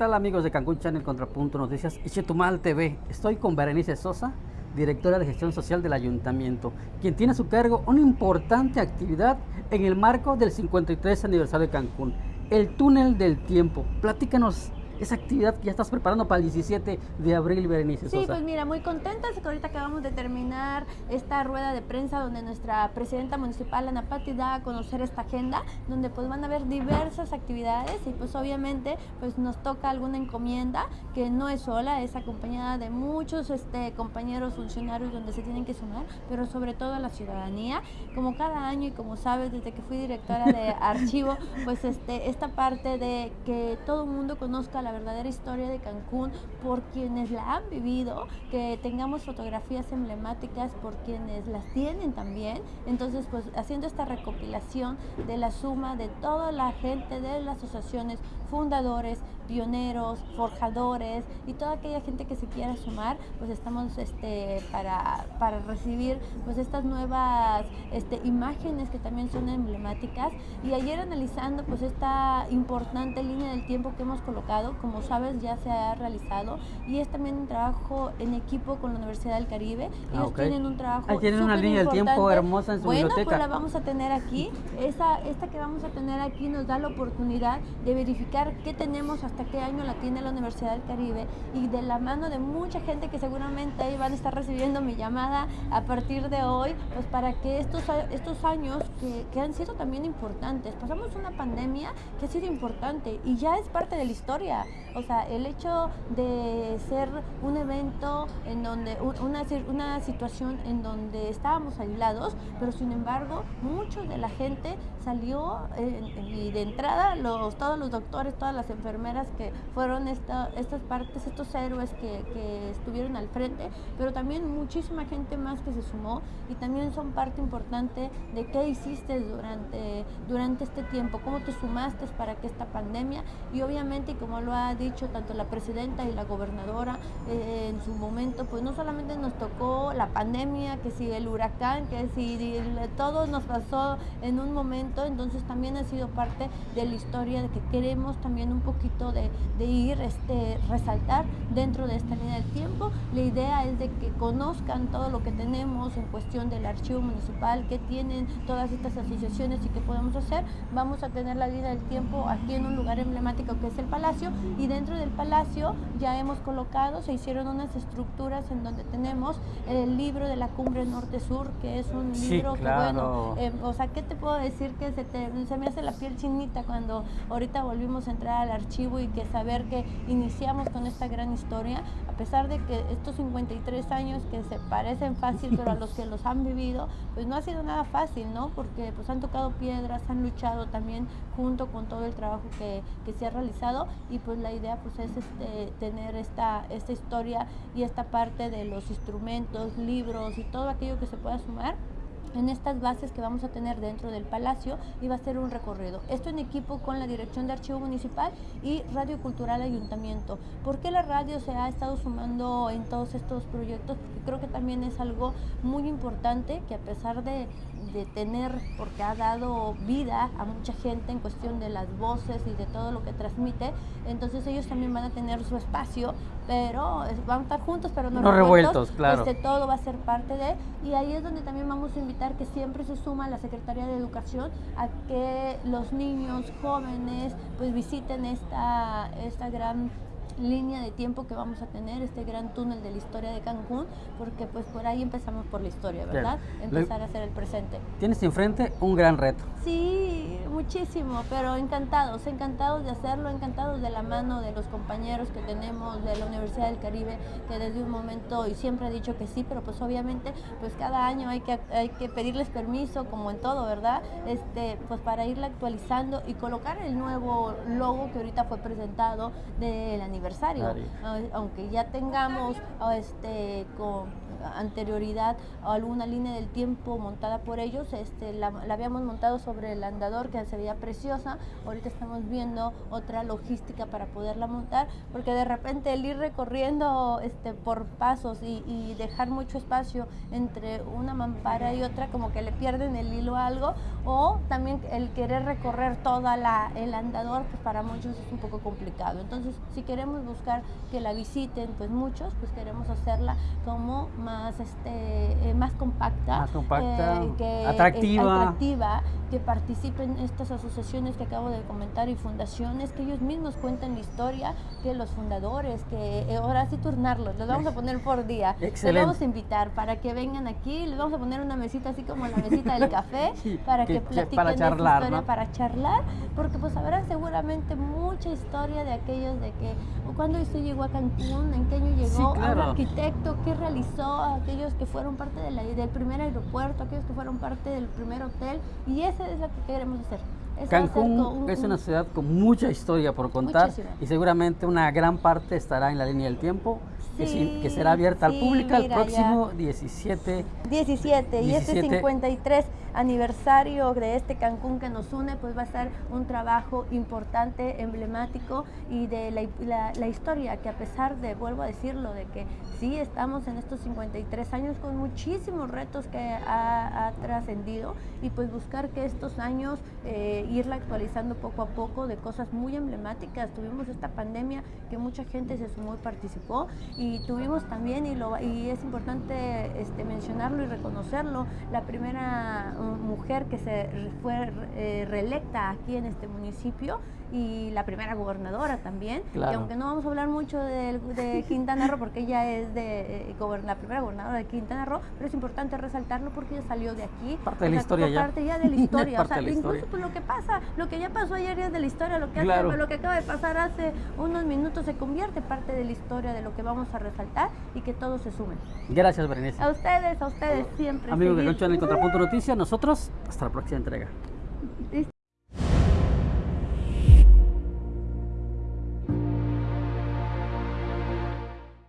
tal amigos de Cancún Channel Contrapunto Noticias y Chetumal TV? Estoy con Berenice Sosa, directora de gestión social del ayuntamiento, quien tiene a su cargo una importante actividad en el marco del 53 aniversario de Cancún, el túnel del tiempo. Platícanos esa actividad que ya estás preparando para el 17 de abril, Berenice Sí, pues mira, muy contentas que ahorita acabamos de terminar esta rueda de prensa donde nuestra presidenta municipal, Ana Pati, da a conocer esta agenda, donde pues van a haber diversas actividades y pues obviamente pues nos toca alguna encomienda que no es sola, es acompañada de muchos este, compañeros funcionarios donde se tienen que sumar, pero sobre todo la ciudadanía. Como cada año y como sabes, desde que fui directora de archivo, pues este, esta parte de que todo el mundo conozca la la verdadera historia de Cancún por quienes la han vivido, que tengamos fotografías emblemáticas por quienes las tienen también. Entonces, pues haciendo esta recopilación de la suma de toda la gente de las asociaciones, fundadores, pioneros, forjadores y toda aquella gente que se quiera sumar, pues estamos este, para, para recibir pues estas nuevas este, imágenes que también son emblemáticas. Y ayer analizando pues esta importante línea del tiempo que hemos colocado, como sabes, ya se ha realizado y es también un trabajo en equipo con la Universidad del Caribe. Ah, Ellos tienen un trabajo. Ahí tienen una línea del tiempo hermosa en su bueno, biblioteca. pues la vamos a tener aquí. Esa, esta que vamos a tener aquí nos da la oportunidad de verificar qué tenemos, hasta qué año la tiene la Universidad del Caribe y de la mano de mucha gente que seguramente van a estar recibiendo mi llamada a partir de hoy, pues para que estos, estos años que, han sido también importantes, pasamos una pandemia que ha sido importante y ya es parte de la historia. O sea, el hecho de ser un evento en donde, una, una situación en donde estábamos aislados, pero sin embargo, mucho de la gente salió y de entrada todos los doctores, todas las enfermeras que fueron esta, estas partes, estos héroes que, que, estuvieron al frente, pero también muchísima gente más que se sumó y también son parte importante de qué hiciste durante, durante este tiempo, cómo te sumaste para que esta pandemia y obviamente como lo ha dicho tanto la presidenta y la gobernadora eh, en su momento, pues no solamente nos tocó la pandemia, que si el huracán, que si todo nos pasó en un momento, entonces también ha sido parte de la historia de que queremos también un poquito de, de ir, este, resaltar dentro de esta línea del tiempo. La idea es de que conozcan todo lo que tenemos en cuestión del archivo municipal, que tienen todas estas asociaciones y que podemos hacer. Vamos a tener la línea del tiempo aquí en un lugar emblemático que es el Palacio y dentro del palacio ya hemos colocado, se hicieron unas estructuras en donde tenemos el libro de la cumbre norte-sur, que es un libro que bueno, eh, o sea, ¿qué te puedo decir? Que se, se me hace la piel chinita cuando ahorita volvimos a entrar al archivo y que saber que iniciamos con esta gran historia, a pesar de que estos 53 años que se parecen fácil, pero a los que los han vivido, pues no ha sido nada fácil, ¿no? Porque pues han tocado piedras, han luchado también junto con todo el trabajo que, que se ha realizado y pues la idea pues es este, tener esta, esta historia y esta parte de los instrumentos, libros y todo aquello que se pueda sumar en estas bases que vamos a tener dentro del palacio y va a ser un recorrido. Esto en equipo con la Dirección de Archivo Municipal y Radio Cultural Ayuntamiento. ¿Por qué la radio se ha estado sumando en todos estos proyectos? Porque creo que también es algo muy importante que a pesar de, de tener, porque ha dado vida a mucha gente en cuestión de las voces y de todo lo que transmite, entonces ellos también van a tener su espacio, pero van a estar juntos, pero no, no revueltos, claro. Este, todo va a ser parte de, y ahí es donde también vamos a invitar que siempre se suma la Secretaría de Educación a que los niños jóvenes pues visiten esta, esta gran línea de tiempo que vamos a tener, este gran túnel de la historia de Cancún, porque pues por ahí empezamos por la historia, ¿verdad? Empezar a hacer el presente. Tienes enfrente un gran reto. Sí, muchísimo, pero encantados, encantados de hacerlo, encantados de la mano de los compañeros que tenemos de la Universidad del Caribe, que desde un momento, y siempre he dicho que sí, pero pues obviamente, pues cada año hay que, hay que pedirles permiso, como en todo, ¿verdad? Este, pues para irla actualizando y colocar el nuevo logo que ahorita fue presentado del aniversario, aunque ya tengamos este, con anterioridad a alguna línea del tiempo montada por ellos. Este, la, la habíamos montado sobre el andador que se veía preciosa. Ahorita estamos viendo otra logística para poderla montar, porque de repente el ir recorriendo este, por pasos y, y dejar mucho espacio entre una mampara y otra, como que le pierden el hilo a algo, o también el querer recorrer toda la, el andador, pues para muchos es un poco complicado. Entonces, si queremos buscar que la visiten, pues muchos, pues queremos hacerla como más, este, eh, más compacta, Más compacta, eh, que, atractiva. atractiva, que participen estas asociaciones que acabo de comentar y fundaciones, que ellos mismos cuenten la historia, que los fundadores, que eh, ahora sí turnarlos, los vamos a poner por día, Excelente. vamos a invitar para que vengan aquí, les vamos a poner una mesita así como la mesita del café, Sí, para que- que, que platiquen para de charlar, historia, ¿no? para charlar, porque pues habrá seguramente mucha historia de aquellos de que cuando usted llegó a Cancún, en qué año llegó, Sí, un arquitecto, qué realizó, aquellos que fueron parte de la- del primer aeropuerto, aquellos que fueron parte del primer hotel, y eso es lo que queremos hacer. Eso a Cancún un- es un- una ciudad con mucha historia por contar y seguramente una gran parte estará en la línea del tiempo que, sí- Sí, que será abierta sí, al público el próximo 17 17 y este 17. 53 aniversario de este Cancún que nos une, pues va a ser un trabajo importante, emblemático y de la, la- la historia que a pesar de, vuelvo a decirlo, de que sí estamos en estos 53 años con muchísimos retos que ha, ha trascendido y pues buscar que estos años eh, irla actualizando poco a poco de cosas muy emblemáticas. Tuvimos esta pandemia que mucha gente se sumó y participó y tuvimos también, y, lo, y es importante este, mencionarlo y reconocerlo, la primera uh, mujer que se fue eh, reelecta aquí en este municipio y la primera gobernadora también. Claro. Y aunque no vamos a hablar mucho de, de Quintana Roo porque ella es de, eh, la primera gobernadora de Quintana Roo, pero es importante resaltarlo porque ella salió de aquí. Parte de la historia ya. Parte ya de la historia. o sea, de la incluso historia. pues, lo que pasa, lo que ya pasó ayer ya es de la historia, lo que, hace- lo que acaba de pasar hace unos minutos se convierte parte de la historia de lo que vamos a resaltar y que todos se sumen. Gracias, Berenice. A ustedes, a ustedes siempre. Amigos de Concho en el Contrapunto Noticias, nosotros hasta la próxima entrega.